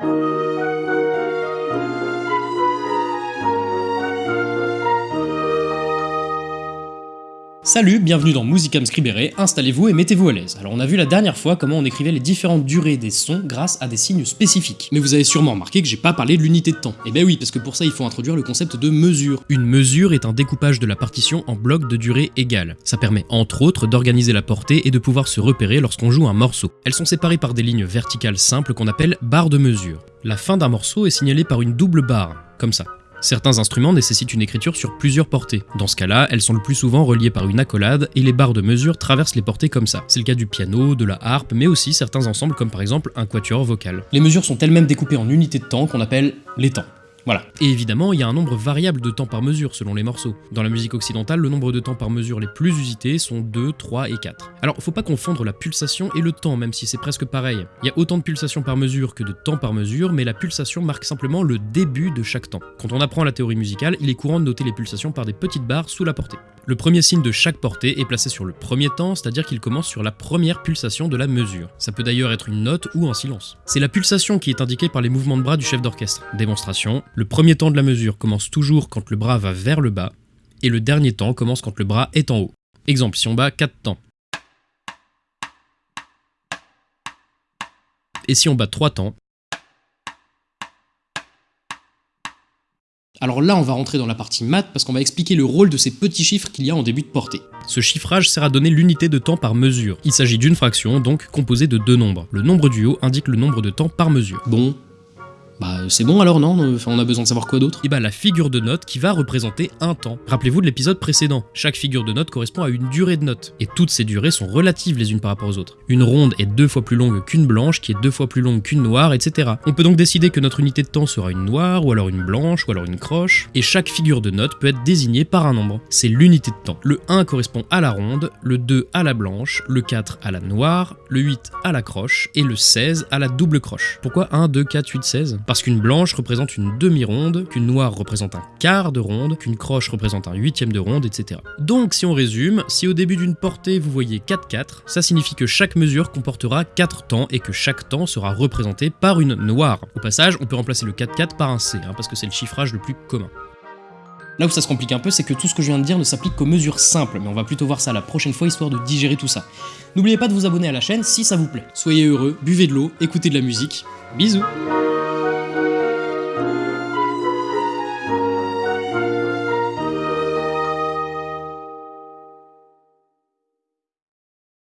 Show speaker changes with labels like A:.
A: thank you Salut, bienvenue dans Musicam Scribere, installez-vous et mettez-vous à l'aise. Alors on a vu la dernière fois comment on écrivait les différentes durées des sons grâce à des signes spécifiques. Mais vous avez sûrement remarqué que j'ai pas parlé de l'unité de temps. Et ben oui, parce que pour ça il faut introduire le concept de mesure. Une mesure est un découpage de la partition en blocs de durée égale. Ça permet entre autres d'organiser la portée et de pouvoir se repérer lorsqu'on joue un morceau. Elles sont séparées par des lignes verticales simples qu'on appelle barres de mesure. La fin d'un morceau est signalée par une double barre, comme ça. Certains instruments nécessitent une écriture sur plusieurs portées. Dans ce cas-là, elles sont le plus souvent reliées par une accolade et les barres de mesure traversent les portées comme ça. C'est le cas du piano, de la harpe, mais aussi certains ensembles comme par exemple un quatuor vocal. Les mesures sont elles-mêmes découpées en unités de temps qu'on appelle les temps. Voilà. Et évidemment, il y a un nombre variable de temps par mesure selon les morceaux. Dans la musique occidentale, le nombre de temps par mesure les plus usités sont 2, 3 et 4. Alors, faut pas confondre la pulsation et le temps, même si c'est presque pareil. Il y a autant de pulsations par mesure que de temps par mesure, mais la pulsation marque simplement le début de chaque temps. Quand on apprend la théorie musicale, il est courant de noter les pulsations par des petites barres sous la portée. Le premier signe de chaque portée est placé sur le premier temps, c'est-à-dire qu'il commence sur la première pulsation de la mesure. Ça peut d'ailleurs être une note ou un silence. C'est la pulsation qui est indiquée par les mouvements de bras du chef d'orchestre. Démonstration, le premier temps de la mesure commence toujours quand le bras va vers le bas, et le dernier temps commence quand le bras est en haut. Exemple, si on bat 4 temps. Et si on bat 3 temps, Alors là, on va rentrer dans la partie maths parce qu'on va expliquer le rôle de ces petits chiffres qu'il y a en début de portée. Ce chiffrage sert à donner l'unité de temps par mesure. Il s'agit d'une fraction, donc composée de deux nombres. Le nombre du haut indique le nombre de temps par mesure. Bon, bah c'est bon alors non on a besoin de savoir quoi d'autre Et bah la figure de note qui va représenter un temps. Rappelez-vous de l'épisode précédent, chaque figure de note correspond à une durée de note, et toutes ces durées sont relatives les unes par rapport aux autres. Une ronde est deux fois plus longue qu'une blanche, qui est deux fois plus longue qu'une noire, etc. On peut donc décider que notre unité de temps sera une noire, ou alors une blanche, ou alors une croche, et chaque figure de note peut être désignée par un nombre. C'est l'unité de temps. Le 1 correspond à la ronde, le 2 à la blanche, le 4 à la noire, le 8 à la croche, et le 16 à la double croche. Pourquoi 1, 2, 4, 8, 16 Parce qu'une blanche représente une demi-ronde, qu'une noire représente un quart de ronde, qu'une croche représente un huitième de ronde, etc. Donc si on résume, si au début d'une portée vous voyez 4-4, ça signifie que chaque mesure comportera 4 temps et que chaque temps sera représenté par une noire. Au passage, on peut remplacer le 4-4 par un C, hein, parce que c'est le chiffrage le plus commun. Là où ça se complique un peu, c'est que tout ce que je viens de dire ne s'applique qu'aux mesures simples, mais on va plutôt voir ça la prochaine fois histoire de digérer tout ça. N'oubliez pas de vous abonner à la chaîne si ça vous plaît. Soyez heureux, buvez de l'eau, écoutez de la musique. Bisous